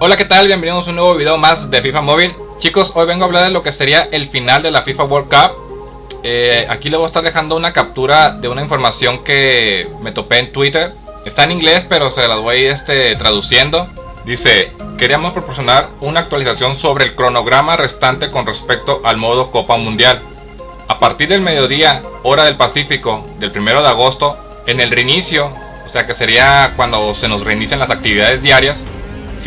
Hola qué tal, bienvenidos a un nuevo video más de FIFA Móvil. Chicos, hoy vengo a hablar de lo que sería el final de la FIFA World Cup. Eh, Aquí les voy a estar dejando una captura de una información que me topé en Twitter. Está en inglés pero se las voy este, traduciendo. Dice, queríamos proporcionar una actualización sobre el cronograma restante con respecto al modo Copa Mundial. A partir del mediodía, hora del Pacífico, del 1 de agosto En el reinicio, o sea que sería cuando se nos reinician las actividades diarias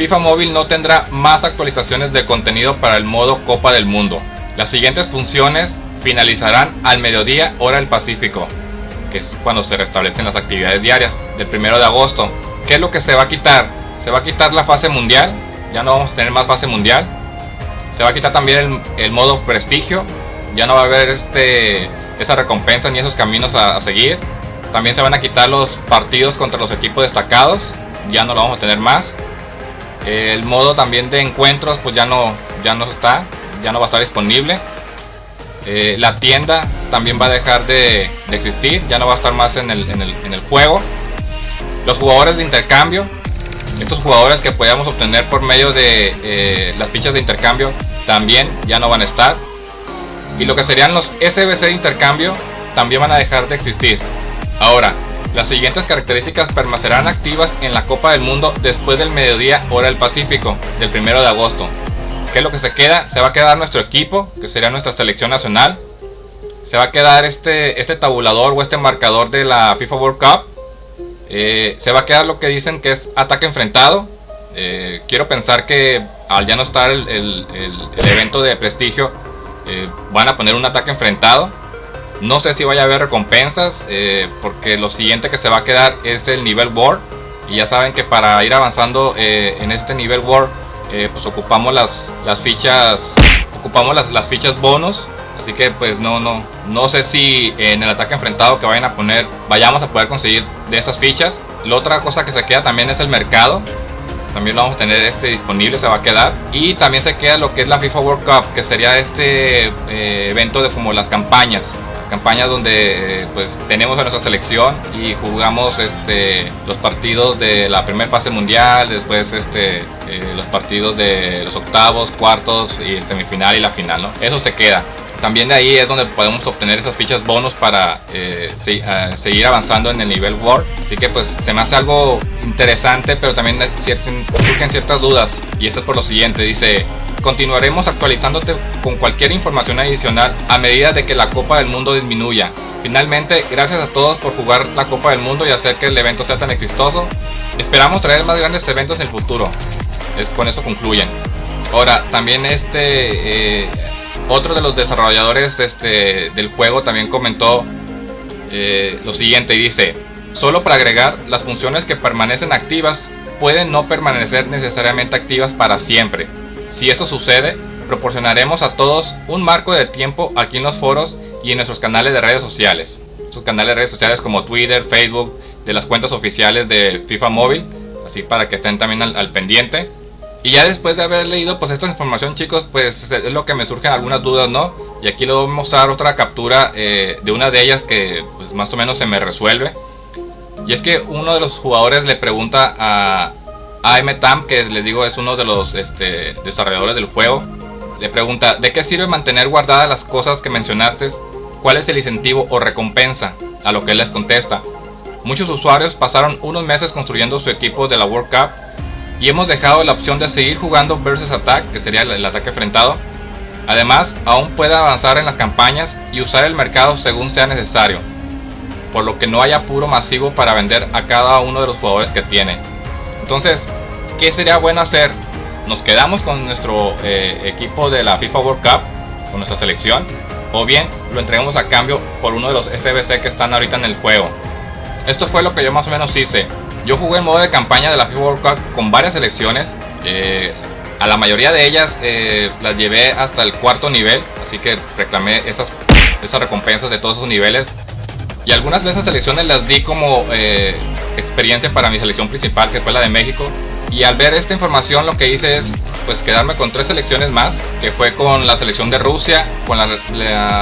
FIFA Móvil no tendrá más actualizaciones de contenido para el modo Copa del Mundo. Las siguientes funciones finalizarán al mediodía hora del Pacífico, que es cuando se restablecen las actividades diarias del primero de agosto. ¿Qué es lo que se va a quitar? Se va a quitar la fase mundial, ya no vamos a tener más fase mundial. Se va a quitar también el, modo prestigio, ya no va a haber este, esa recompensa ni esos caminos a, a seguir. También se van a quitar los partidos contra los equipos destacados, ya no lo vamos a tener más el modo también de encuentros pues ya no ya no está ya no va a estar disponible. Eh, la tienda también va a dejar de, existir ya no va a estar más en el, en el, juego. Los jugadores de intercambio estos jugadores que podíamos obtener por medio de eh, las fichas de intercambio también ya no van a estar. Y lo que serían los SBC de intercambio también van a dejar de existir. Ahora las siguientes características permanecerán activas en la Copa del Mundo después del mediodía hora del Pacífico del 1 de agosto. ¿Qué es lo que se queda? Se va a quedar nuestro equipo, que sería nuestra selección nacional. Se va a quedar este, este tabulador o este marcador de la FIFA World Cup. Eh, se va a quedar lo que dicen que es ataque enfrentado. Eh, quiero pensar que al ya no estar el, evento de prestigio, eh, van a poner un ataque enfrentado no sé si vaya a haber recompensas, eh, porque lo siguiente que se va a quedar es el nivel War. Y ya saben que para ir avanzando eh, en este nivel War, eh, pues ocupamos las, las fichas, ocupamos las, las fichas bonus. Así que pues no, no, no sé si en el ataque enfrentado que vayan a poner, vayamos a poder conseguir de esas fichas. La otra cosa que se queda también es el mercado. También lo vamos a tener este disponible, se va a quedar. Y también se queda lo que es la FIFA World Cup, que sería este evento de como las campañas campaña donde pues tenemos a nuestra selección y jugamos este los partidos de la primera fase mundial después este eh, los partidos de los octavos cuartos y semifinal y la final no eso se queda también de ahí es donde podemos obtener esas fichas bonus para eh, seguir avanzando en el nivel World así que pues se me hace algo interesante pero también surgen ciertas dudas y esto es por lo siguiente dice Continuaremos actualizándote con cualquier información adicional a medida de que la Copa del Mundo disminuya. Finalmente, gracias a todos por jugar la Copa del Mundo y hacer que el evento sea tan exitoso. Esperamos traer más grandes eventos en el futuro. Es, con eso concluyen. Ahora, también este... Eh, otro de los desarrolladores este, del juego también comentó eh, lo siguiente y dice Solo para agregar, las funciones que permanecen activas pueden no permanecer necesariamente activas para siempre si eso sucede, proporcionaremos a todos un marco de tiempo aquí en los foros y en nuestros canales de redes sociales. Sus canales de redes sociales como Twitter, Facebook, de las cuentas oficiales de FIFA Móvil, así para que estén también al, pendiente. Y ya después de haber leído pues esta información chicos, pues es lo que me surgen algunas dudas, ¿no? Y aquí les voy a mostrar otra captura eh, de una de ellas que pues más o menos se me resuelve. Y es que uno de los jugadores le pregunta a, AM que les digo es uno de los este, desarrolladores del juego, le pregunta, ¿de qué sirve mantener guardadas las cosas que mencionaste? ¿Cuál es el incentivo o recompensa? A lo que él les contesta, muchos usuarios pasaron unos meses construyendo su equipo de la World Cup y hemos dejado la opción de seguir jugando versus attack, que sería el, ataque enfrentado. Además, aún puede avanzar en las campañas y usar el mercado según sea necesario, por lo que no hay apuro masivo para vender a cada uno de los jugadores que tiene. Entonces, ¿qué sería bueno hacer? Nos quedamos con nuestro eh, equipo de la FIFA World Cup, con nuestra selección, o bien lo entregamos a cambio por uno de los SBC que están ahorita en el juego. Esto fue lo que yo más o menos hice. Yo jugué en modo de campaña de la FIFA World Cup con varias selecciones. Eh, a la mayoría de ellas eh, las llevé hasta el cuarto nivel, así que reclamé esas, esas recompensas de todos esos niveles. Y algunas de esas selecciones las di como experiencia para mi selección principal que fue la de México y al ver esta información lo que hice es pues quedarme con tres selecciones más que fue con la selección de Rusia, con la,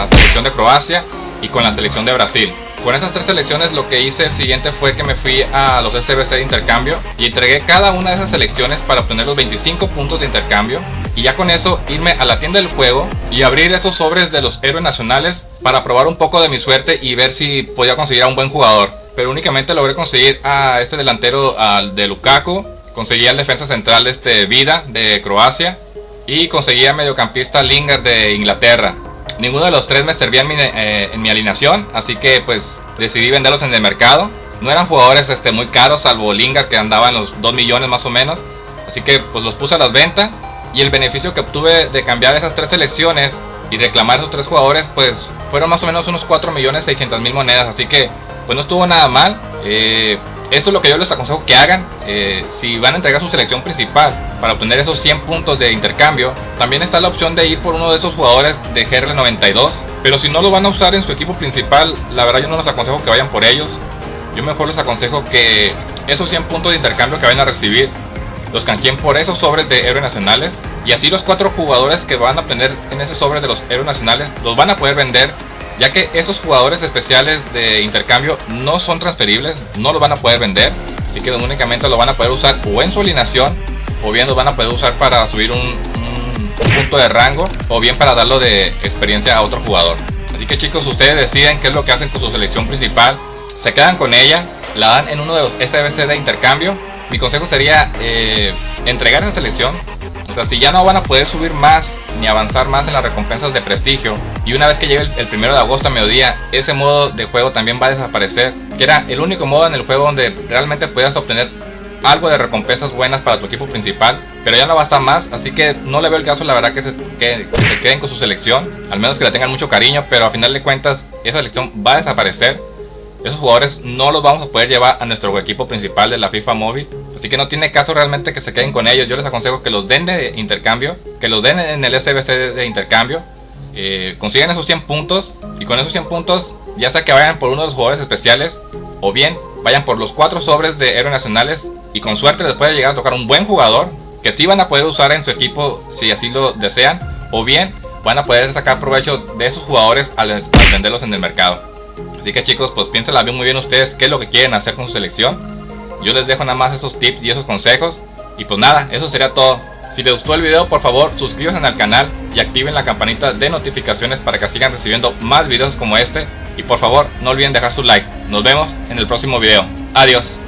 selección de Croacia y con la selección de Brasil. Con estas tres selecciones lo que hice el siguiente fue que me fui a los SBC de intercambio y entregué cada una de esas selecciones para obtener los 25 puntos de intercambio y ya con eso irme a la tienda del juego y abrir esos sobres de los héroes nacionales para probar un poco de mi suerte y ver si podía conseguir a un buen jugador. Pero únicamente logré conseguir a este delantero al de Lukaku, conseguí al defensa central de este Vida de Croacia y conseguí a mediocampista Lingard de Inglaterra. Ninguno de los tres me servía en mi, eh, en mi alineación, así que pues decidí venderlos en el mercado. No eran jugadores este, muy caros, salvo Lingard que andaba en los 2 millones más o menos. Así que pues los puse a las ventas y el beneficio que obtuve de cambiar esas tres selecciones y reclamar esos tres jugadores pues fueron más o menos unos 4 millones 600 mil monedas. Así que pues no estuvo nada mal. Eh, esto es lo que yo les aconsejo que hagan eh, si van a entregar su selección principal para obtener esos 100 puntos de intercambio. También está la opción de ir por uno de esos jugadores de GR92. Pero si no lo van a usar en su equipo principal, la verdad yo no les aconsejo que vayan por ellos. Yo mejor les aconsejo que esos 100 puntos de intercambio que vayan a recibir los canjeen por esos sobres de héroes nacionales. Y así los cuatro jugadores que van a obtener en ese sobre de los héroes nacionales los van a poder vender ya que esos jugadores especiales de intercambio no son transferibles, no los van a poder vender, así que únicamente lo van a poder usar o en su alineación, o bien los van a poder usar para subir un, punto de rango, o bien para darlo de experiencia a otro jugador. Así que chicos, ustedes deciden qué es lo que hacen con su selección principal, se quedan con ella, la dan en uno de los SBC de intercambio. Mi consejo sería eh, entregar esa selección, o sea, si ya no van a poder subir más ni avanzar más en las recompensas de prestigio. Y una vez que llegue el, primero de agosto a mediodía, ese modo de juego también va a desaparecer, que era el único modo en el juego donde realmente podías obtener algo de recompensas buenas para tu equipo principal, pero ya no va a estar más, así que no le veo el caso la verdad que se, que, se queden con su selección, al menos que le tengan mucho cariño, pero a final de cuentas esa selección va a desaparecer esos jugadores no los vamos a poder llevar a nuestro equipo principal de la FIFA móvil. Así que no tiene caso realmente que se queden con ellos. Yo les aconsejo que los den de intercambio, que los den en el SBC de intercambio. Eh, consiguen esos 100 puntos y con esos 100 puntos ya sea que vayan por uno de los jugadores especiales o bien vayan por los 4 sobres de héroes nacionales y con suerte les puede llegar a tocar un buen jugador que sí van a poder usar en su equipo si así lo desean o bien van a poder sacar provecho de esos jugadores al venderlos en el mercado. Así que chicos, pues piénsenla muy bien ustedes qué es lo que quieren hacer con su selección. Yo les dejo nada más esos tips y esos consejos. Y pues nada, eso sería todo. Si les gustó el video, por favor, suscríbanse al canal y activen la campanita de notificaciones para que sigan recibiendo más videos como este. Y por favor, no olviden dejar su like. Nos vemos en el próximo video. Adiós.